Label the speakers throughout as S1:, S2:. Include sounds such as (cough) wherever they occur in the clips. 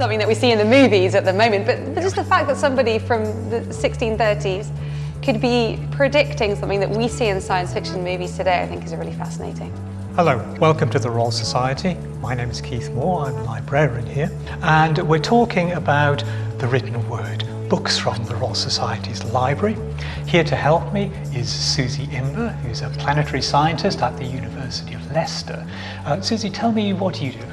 S1: something that we see in the movies at the moment, but, just the fact that somebody from the 1630s could be predicting something that we see in science fiction movies today, I think is really fascinating.
S2: Hello, welcome to the Royal Society. My name is Keith Moore, I'm a librarian here, and we're talking about the written word, books from the Royal Society's library. Here to help me is Susie Imber, who's a planetary scientist at the University of Leicester. Uh, Susie, tell me what you do.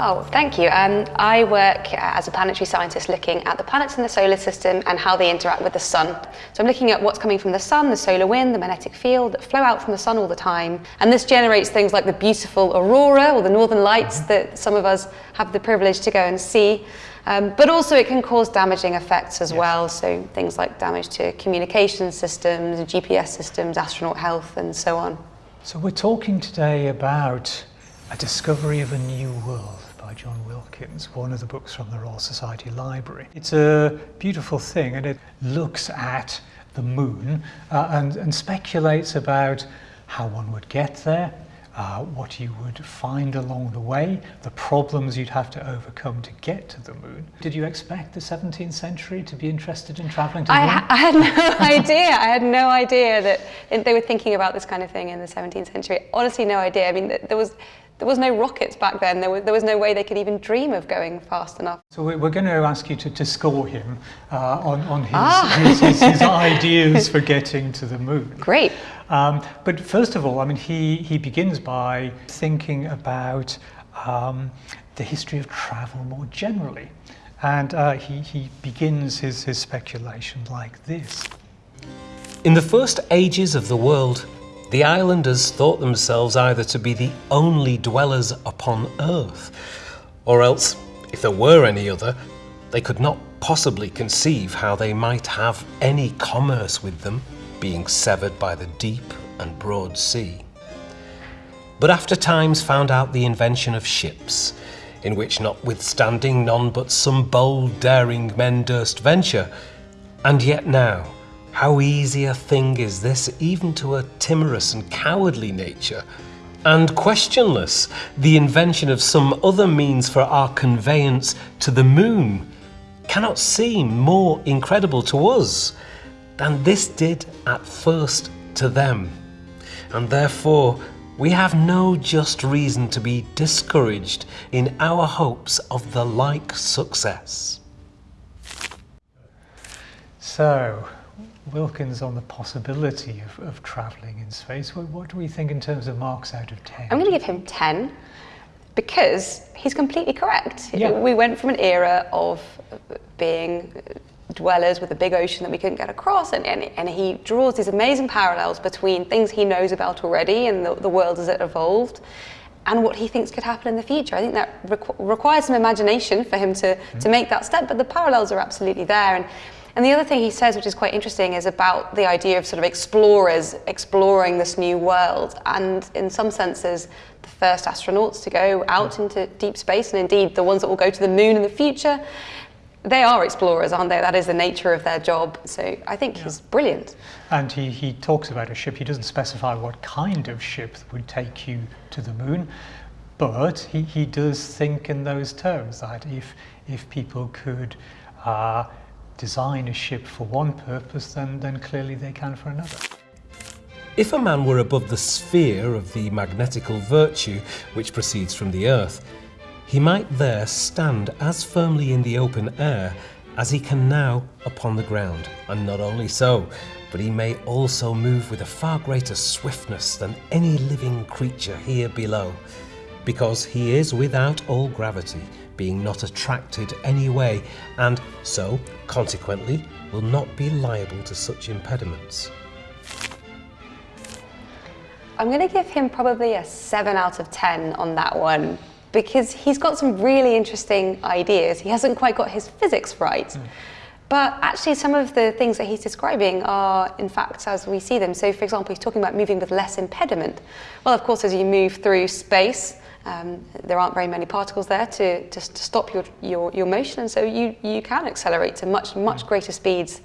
S1: Oh, thank you. Um, I work as a planetary scientist looking at the planets in the solar system and how they interact with the sun. So I'm looking at what's coming from the sun, the solar wind, the magnetic field that flow out from the sun all the time. And this generates things like the beautiful aurora or the northern lights that some of us have the privilege to go and see. Um, but also it can cause damaging effects as yes. well. So things like damage to communication systems, GPS systems, astronaut health and so on.
S2: So we're talking today about a discovery of a new world John Wilkins, one of the books from the Royal Society Library. It's a beautiful thing and it looks at the moon uh, and, and speculates about how one would get there, uh, what you would find along the way, the problems you'd have to overcome to get to the moon. Did you expect the 17th century to be interested in travelling to the
S1: I
S2: moon?
S1: Ha I had (laughs) no idea. I had no idea that they were thinking about this kind of thing in the 17th century. Honestly, no idea. I mean, there was there was no rockets back then. There was, there was no way they could even dream of going fast enough.
S2: So we're going to ask you to, to score him uh, on, on his, ah. his, his, his, ideas for getting to the moon. (laughs)
S1: Great.
S2: Um, but first of all, I mean, he, he begins by thinking about um, the history of travel more generally. And uh, he, he begins his, his speculation like this.
S3: In the first ages of the world, the islanders thought themselves either to be the only dwellers upon earth, or else, if there were any other, they could not possibly conceive how they might have any commerce with them, being severed by the deep and broad sea. But after times found out the invention of ships, in which notwithstanding none but some bold daring men durst venture, and yet now, how easy a thing is this even to a timorous and cowardly nature, and questionless the invention of some other means for our conveyance to the moon cannot seem more incredible to us than this did at first to them. And therefore we have no just reason to be discouraged in our hopes of the like success.
S2: So, Wilkins on the possibility of, of travelling in space. What, what, do we think in terms of marks out of 10?
S1: I'm going to give him 10 because he's completely correct.
S2: Yeah.
S1: We went from an era of being dwellers with a big ocean that we couldn't get across and, and, and he draws these amazing parallels between things he knows about already and the, the world as it evolved and what he thinks could happen in the future. I think that requ requires some imagination for him to, mm to make that step, but the parallels are absolutely there. And and the other thing he says, which is quite interesting, is about the idea of sort of explorers exploring this new world. And in some senses, the first astronauts to go out into deep space, and indeed the ones that will go to the moon in the future, they are explorers, aren't they? That is the nature of their job. So I think yeah. he's brilliant.
S2: And he, he talks about a ship. He doesn't specify what kind of ship would take you to the moon, but he, he does think in those terms that if, if people could uh, design a ship for one purpose, then, then clearly they can for another.
S3: If a man were above the sphere of the magnetical virtue which proceeds from the earth, he might there stand as firmly in the open air as he can now upon the ground. And not only so, but he may also move with a far greater swiftness than any living creature here below, because he is without all gravity, being not attracted any way, and so, consequently, will not be liable to such impediments.
S1: I'm going to give him probably a 7 out of 10 on that one because he's got some really interesting ideas. He hasn't quite got his physics right. Mm. But actually some of the things that he's describing are in fact as we see them. So for example, he's talking about moving with less impediment. Well, of course, as you move through space, um, there aren't very many particles there to, to, to, stop your, your, your motion, and so you, you can accelerate to much, much greater speeds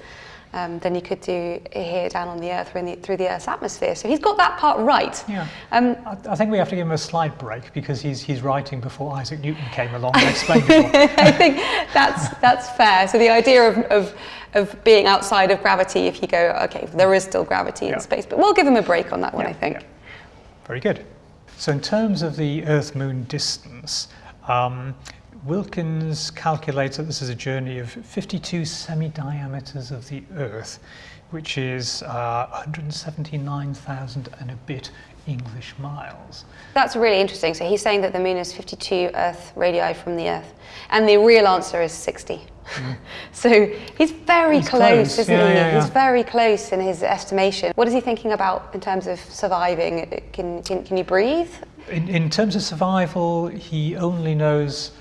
S1: um, than you could do here down on the Earth or in the, through the Earth's atmosphere. So he's got that part right.
S2: Yeah. Um, I, I, think we have to give him a slight break because he's, he's writing before Isaac Newton came along and explained it. (laughs)
S1: I think that's, that's fair. So the idea of, of, of being outside of gravity, if you go, okay, there is still gravity yeah. in space, but we'll give him a break on that one,
S2: yeah,
S1: I think.
S2: Very good. So in terms of the Earth-Moon distance, um, Wilkins calculates that this is a journey of 52 semi-diameters of the Earth, which is uh, 179,000 and a bit English miles.
S1: That's really interesting. So he's saying that the moon is 52 Earth radii from the Earth, and the real answer is 60. Mm. (laughs) so he's very he's close, close, isn't yeah, he? Yeah, yeah. He's very close in his estimation. What is he thinking about in terms of surviving? Can, can, can you breathe?
S2: In, in terms of survival, he only knows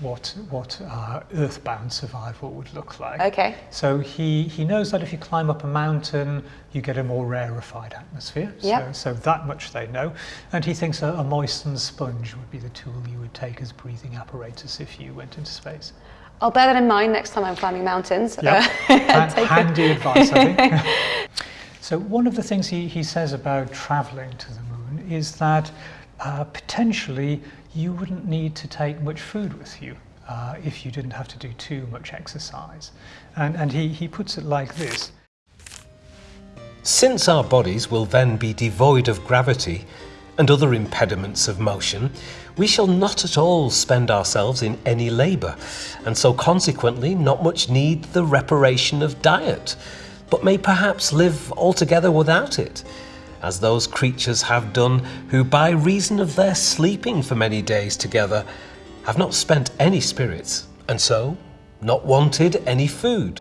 S2: what what uh, earthbound survival would look like.
S1: Okay.
S2: So he he knows that if you climb up a mountain, you get a more rarefied atmosphere.
S1: Yep.
S2: So so that much they know, and he thinks a, a moistened sponge would be the tool you would take as breathing apparatus if you went into space.
S1: I'll bear that in mind next time I'm climbing mountains.
S2: Yep. (laughs) Uh, handy advice, I think. (laughs) (laughs) so one of the things he, he says about travelling to the moon is that uh, potentially you wouldn't need to take much food with you uh, if you didn't have to do too much exercise. And, and he, he puts it like this.
S3: Since our bodies will then be devoid of gravity and other impediments of motion, we shall not at all spend ourselves in any labour, and so consequently not much need the reparation of diet, but may perhaps live altogether without it as those creatures have done who, by reason of their sleeping for many days together, have not spent any spirits, and so not wanted any food.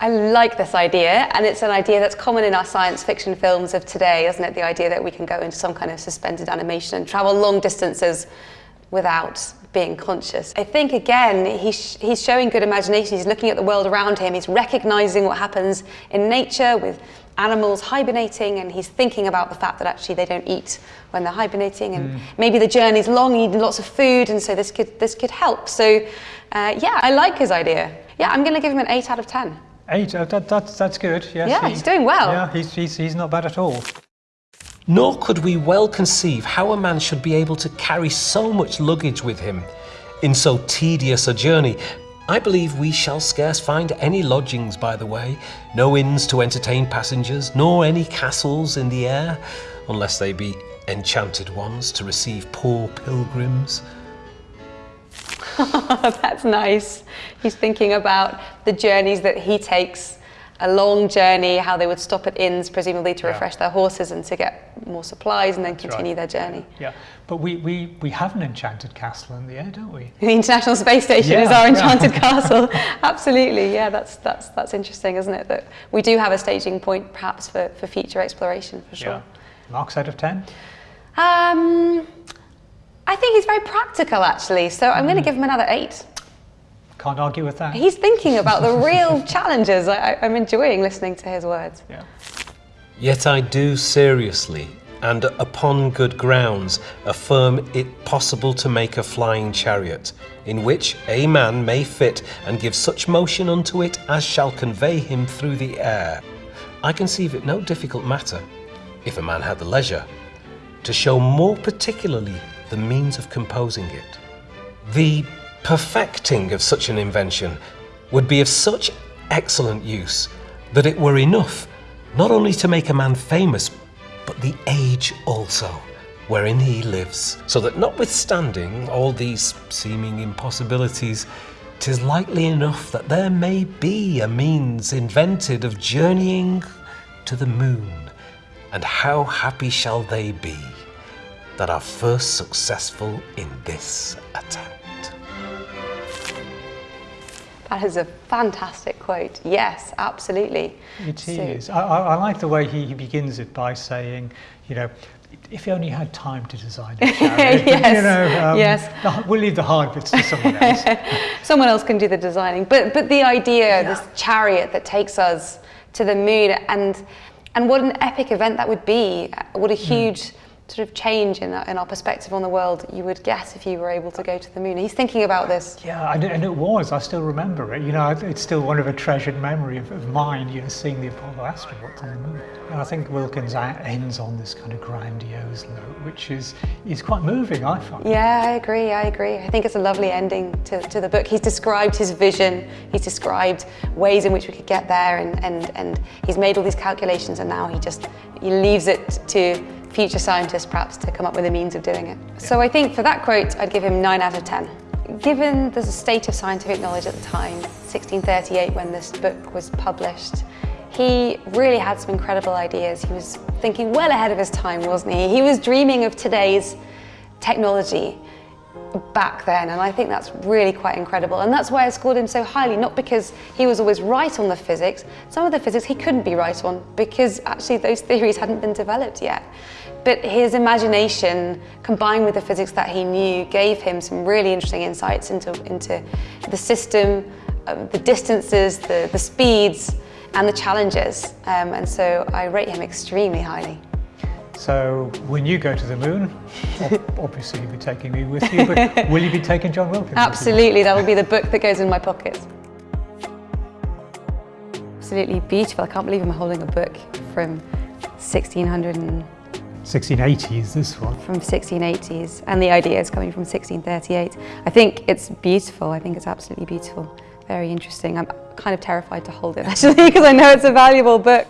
S1: I like this idea, and it's an idea that's common in our science fiction films of today, isn't it? The idea that we can go into some kind of suspended animation and travel long distances without being conscious. I think again, he's, he's showing good imagination. He's looking at the world around him. He's recognizing what happens in nature with animals hibernating and he's thinking about the fact that actually they don't eat when they're hibernating and mm. maybe the journey's long, eating lots of food and so this could, this could help. So uh, yeah, I like his idea. Yeah, I'm going to give him an 8 out of 10.
S2: 8, uh, that, that's, that's good. Yes,
S1: yeah, he, he's doing well.
S2: Yeah, he's, he's, he's not bad at all.
S3: Nor could we well conceive how a man should be able to carry so much luggage with him in so tedious a journey, I believe we shall scarce find any lodgings by the way, no inns to entertain passengers, nor any castles in the air, unless they be enchanted ones to receive poor pilgrims. (laughs)
S1: That's nice. He's thinking about the journeys that he takes a long journey, how they would stop at inns, presumably to refresh yeah. their horses and to get more supplies and then That's continue right. their journey.
S2: Yeah, but we, we, we have an enchanted castle in the air, don't we?
S1: The International Space Station yeah. is our (laughs) enchanted castle. (laughs) Absolutely, yeah, that's, that's, that's interesting, isn't it? That we do have a staging point perhaps for, for future exploration, for sure.
S2: Marks out of 10?
S1: Um, I think he's very practical, actually, so I'm mm. going to give him another 8.
S2: Can't argue with that.
S1: He's thinking about the real (laughs) challenges. I, am enjoying listening to his words.
S2: Yeah.
S3: Yet I do seriously, and upon good grounds, affirm it possible to make a flying chariot, in which a man may fit and give such motion unto it as shall convey him through the air. I conceive it no difficult matter, if a man had the leisure, to show more particularly the means of composing it. The perfecting of such an invention would be of such excellent use that it were enough not only to make a man famous, but the age also wherein he lives, so that notwithstanding all these seeming impossibilities, tis likely enough that there may be a means invented of journeying to the moon, and how happy shall they be that are first successful in this attempt.
S1: That is a fantastic quote. Yes, absolutely.
S2: It so, is. I, I, like the way he, he begins it by saying, you know, if he only had time to design a (laughs) chariot,
S1: yes.
S2: you know,
S1: um, yes.
S2: The, we'll leave the hard bits to someone (laughs) else.
S1: someone else can do the designing. But but the idea, yeah. this chariot that takes us to the moon, and and what an epic event that would be. What a hmm. huge. Mm sort of change in, in our perspective on the world you would guess if you were able to go to the moon. He's thinking about this.
S2: Yeah, and, and it was. I still remember it. You know, it's still one of a treasured memory of, of mine. You know, seeing the Apollo astronauts on the moon. And I think Wilkins ends on this kind of grandiose note, which is is quite moving. I find.
S1: Yeah, I agree. I agree. I think it's a lovely ending to, to the book. He's described his vision. He's described ways in which we could get there, and and and he's made all these calculations, and now he just he leaves it to future scientists perhaps to come up with a means of doing it. So I think for that quote, I'd give him 9 out of 10. Given the state of scientific knowledge at the time, 1638 when this book was published, he really had some incredible ideas. He was thinking well ahead of his time, wasn't he? He was dreaming of today's technology back then and I think that's really quite incredible. And that's why I scored him so highly not because he was always right on the physics. Some of the physics he couldn't be right on because actually those theories hadn't been developed yet. But his imagination combined with the physics that he knew gave him some really interesting insights into into the system um, the distances the the speeds and the challenges. Um, and so I rate him extremely highly
S2: so when you go to the moon, (laughs) obviously you'll be taking me with you, but will you be taking John Wilkins?
S1: Absolutely, that will be the book that goes in my pocket. Absolutely beautiful. I can't believe I'm holding a book from 1600 and
S2: 1680s, this one.
S1: From 1680s, and the idea is coming from 1638. I think it's beautiful. I think it's absolutely beautiful. Very interesting. I'm kind of terrified to hold it (laughs) actually because I know it's a valuable book.